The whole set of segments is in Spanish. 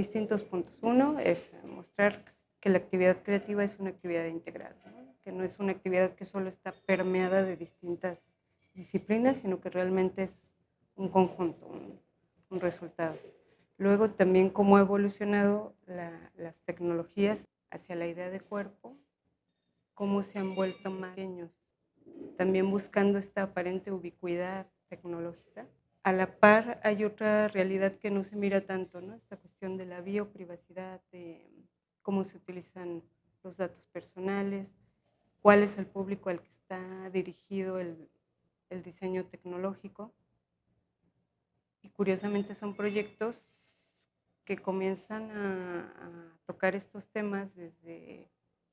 distintos puntos. Uno es mostrar que la actividad creativa es una actividad integral, que no es una actividad que solo está permeada de distintas disciplinas, sino que realmente es un conjunto, un, resultado. Luego también cómo ha evolucionado las tecnologías hacia la idea de cuerpo, cómo se han vuelto más pequeños, también buscando esta aparente ubicuidad tecnológica. A la par hay otra realidad que no se mira tanto, ¿no? esta cuestión de la bioprivacidad, de cómo se utilizan los datos personales, cuál es el público al que está dirigido el, el diseño tecnológico. Y curiosamente son proyectos que comienzan a, tocar estos temas desde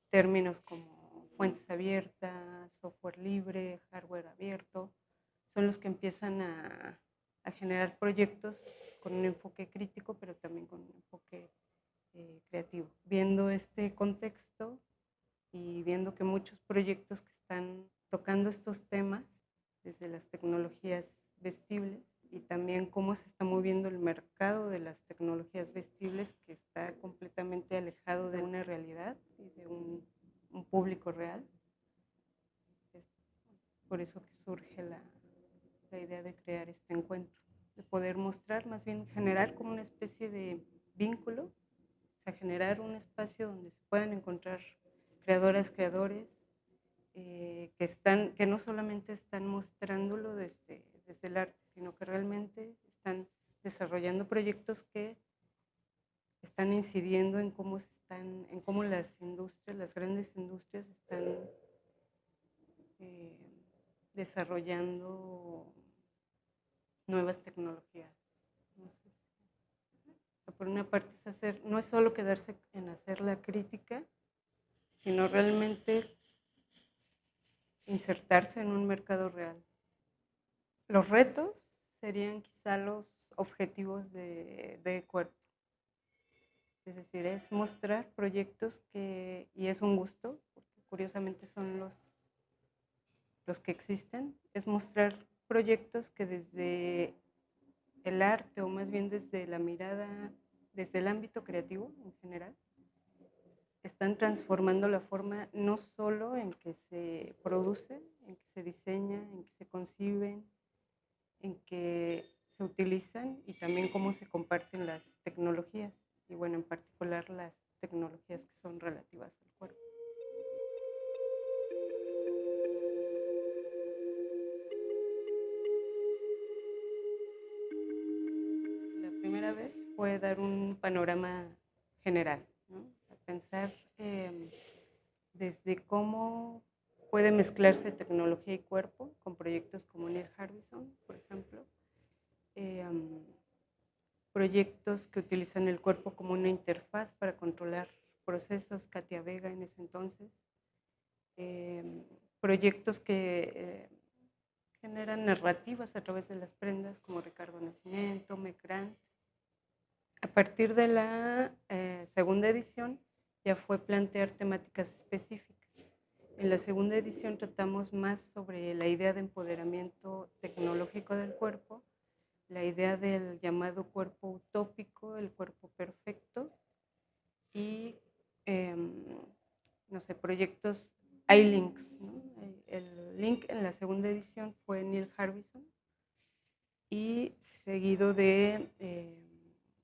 términos como fuentes abiertas, software libre, hardware abierto, son los que empiezan a, generar proyectos con un enfoque crítico, pero también con un enfoque eh, creativo. Viendo este contexto y viendo que muchos proyectos que están tocando estos temas desde las tecnologías vestibles y también cómo se está moviendo el mercado de las tecnologías vestibles que está completamente alejado de una realidad y de un, público real. Es por eso que surge la, la idea de crear este encuentro, de poder mostrar, más bien generar como una especie de vínculo, o sea, generar un espacio donde se puedan encontrar creadoras, creadores, eh, que, están, que no solamente están mostrándolo desde, desde el arte, sino que realmente están desarrollando proyectos que están incidiendo en cómo, se están, en cómo las industrias, las grandes industrias están eh, desarrollando nuevas tecnologías. por una parte es hacer, no es solo quedarse en hacer la crítica, sino realmente insertarse en un mercado real. Los retos serían quizá los objetivos de, cuerpo. Es decir, es mostrar proyectos que, y es un gusto, porque curiosamente son los, los que existen, es mostrar proyectos que desde el arte o más bien desde la mirada, desde el ámbito creativo en general, están transformando la forma no solo en que se produce, en que se diseña, en que se conciben, en que se utilizan y también cómo se comparten las tecnologías y bueno, en particular las tecnologías que son relativas al primera vez fue dar un panorama general, pensar em, desde cómo puede mezclarse tecnología y cuerpo con proyectos como Neil Harbison, por ejemplo. Em, proyectos que utilizan el cuerpo como una interfaz para controlar procesos, Katia Vega en ese entonces. Em, proyectos que eh, generan narrativas a través de las prendas como Ricardo Nacimiento, Mecrant. A partir de la eh, segunda edición, ya fue plantear temáticas específicas. En la segunda edición tratamos más sobre la idea de empoderamiento tecnológico del cuerpo, la idea del llamado cuerpo utópico, el cuerpo perfecto y, em, no sé, proyectos, hay links. El link en la segunda edición fue Neil Harbison y seguido de em,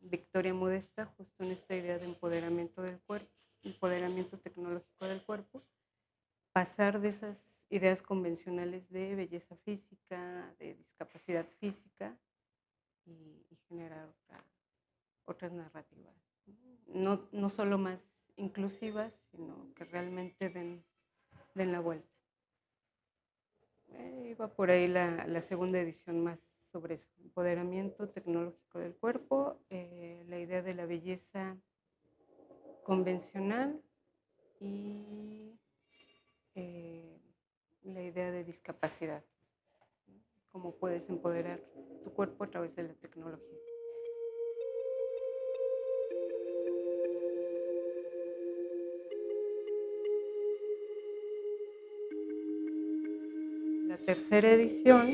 Victoria Modesta, justo en esta idea de empoderamiento del cuerpo empoderamiento tecnológico del cuerpo, pasar de esas ideas convencionales de belleza física, de discapacidad física y, generar otras narrativas. No, no solo más inclusivas, sino que realmente den, den la vuelta. Eh, iba por ahí la, segunda edición más sobre eso, empoderamiento tecnológico del cuerpo, eh, la idea de la belleza convencional y eh, la idea de discapacidad. Cómo puedes empoderar tu cuerpo a través de la tecnología. Tercera edición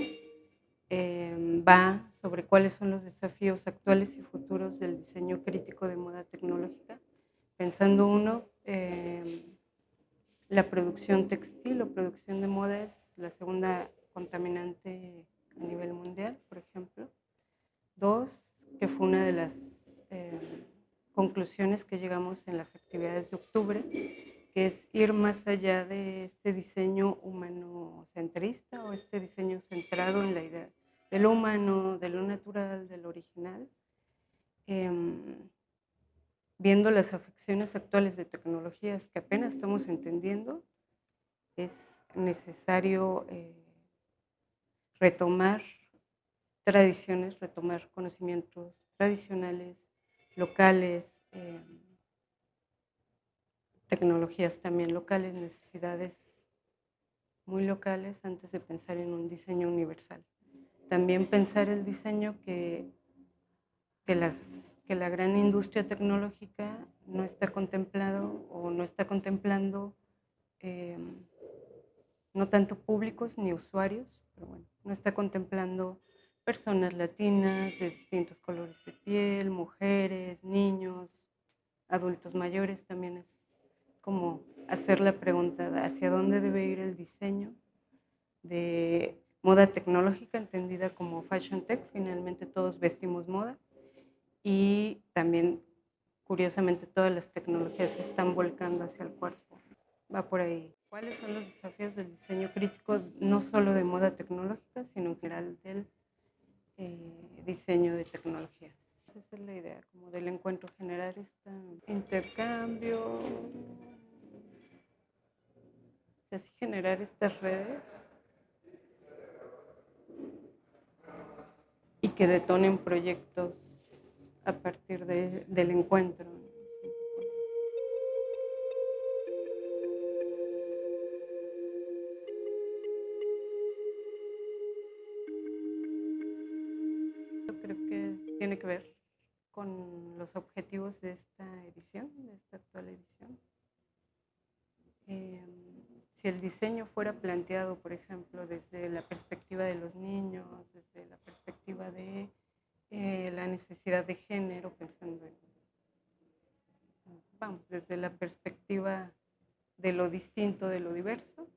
eh, va sobre cuáles son los desafíos actuales y futuros del diseño crítico de moda tecnológica, pensando uno, eh, la producción textil o producción de moda es la segunda contaminante a nivel mundial, por ejemplo. Dos, que fue una de las eh, conclusiones que llegamos en las actividades de octubre, que es ir más allá de este diseño humano-centrista o este diseño centrado en la idea de lo humano, de lo natural, de lo original, em, viendo las afecciones actuales de tecnologías que apenas estamos entendiendo, es necesario eh, retomar tradiciones, retomar conocimientos tradicionales, locales, em, tecnologías también locales, necesidades muy locales antes de pensar en un diseño universal. También pensar el diseño que, que, las, que la gran industria tecnológica no está contemplado o no está contemplando em, no tanto públicos ni usuarios, pero bueno, no está contemplando personas latinas de distintos colores de piel, mujeres, niños, adultos mayores, también es como hacer la pregunta hacia dónde debe ir el diseño de moda tecnológica entendida como fashion tech, finalmente todos vestimos moda y también curiosamente todas las tecnologías se están volcando hacia el cuerpo, va por ahí. ¿Cuáles son los desafíos del diseño crítico, no solo de moda tecnológica, sino en general del eh, diseño de tecnologías? Esa es la idea, como del encuentro, generar este intercambio, así generar estas redes y que detonen proyectos a partir del encuentro. Creo que tiene que ver con los objetivos de esta edición, de esta actual edición. Si el diseño fuera planteado, por ejemplo, desde la perspectiva de los niños, desde la perspectiva de eh, la necesidad de género, pensando en, vamos, desde la perspectiva de lo distinto, de lo diverso,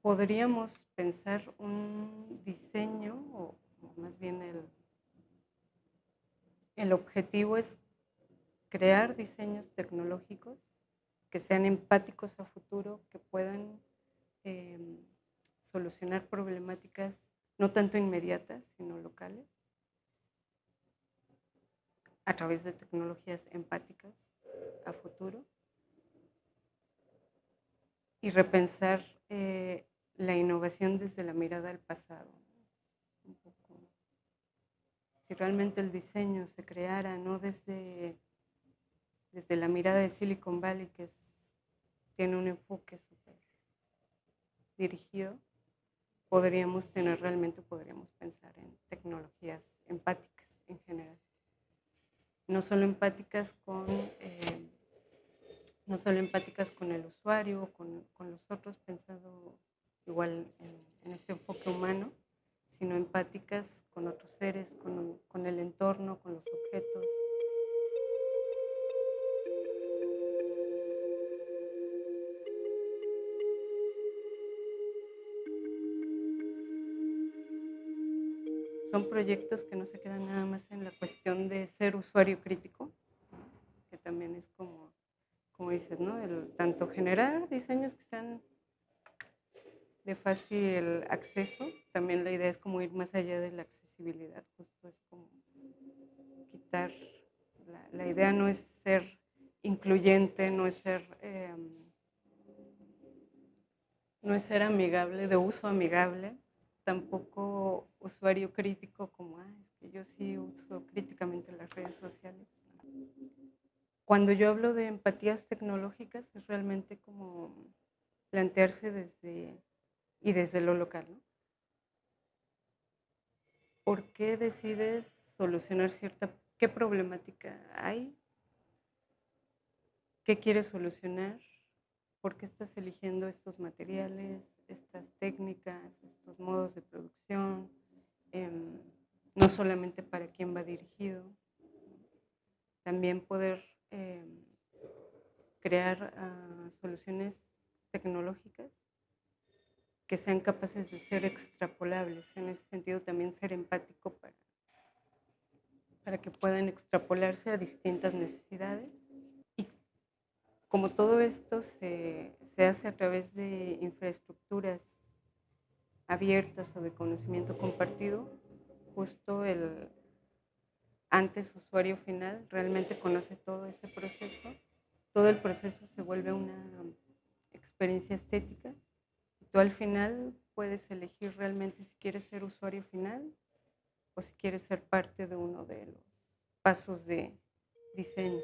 podríamos pensar un diseño, o más bien el, el objetivo es crear diseños tecnológicos que sean empáticos a futuro, que puedan em, solucionar problemáticas no tanto inmediatas, sino locales, a través de tecnologías empáticas a futuro, y repensar eh, la innovación desde la mirada al pasado. si realmente el diseño se creara no desde desde la mirada de Silicon Valley, que tiene un enfoque súper dirigido, podríamos tener realmente, podríamos pensar en tecnologías empáticas en general. No solo empáticas con, eh, no solo empáticas con el usuario, con, con los otros, pensado igual en, este enfoque humano, sino empáticas con otros seres, con, con el entorno, con los objetos, son proyectos que no se quedan nada más en la cuestión de ser usuario crítico, que también es como, como dices, ¿no? Tanto generar diseños que sean de fácil acceso, también la idea es como ir más allá de la accesibilidad, justo es como quitar, la, idea no es ser incluyente, no es ser... Em, no es ser amigable, de uso amigable, tampoco usuario crítico como, ah, es que yo sí uso críticamente las redes sociales. Cuando yo hablo de empatías tecnológicas es realmente como plantearse desde y desde lo local. ¿no? ¿Por qué decides solucionar cierta, qué problemática hay? ¿Qué quieres solucionar? Por qué estás eligiendo estos materiales, estas técnicas, estos modos de producción. Em, no solamente para quién va dirigido, también poder eh, crear ah, soluciones tecnológicas que sean capaces de ser extrapolables. En ese sentido, también ser empático para, para que puedan extrapolarse a distintas necesidades. Como todo esto se, se hace a través de infraestructuras abiertas o de conocimiento compartido, justo el antes usuario final realmente conoce todo ese proceso, todo el proceso se vuelve una experiencia estética tú al final puedes elegir realmente si quieres ser usuario final o si quieres ser parte de uno de los pasos de diseño.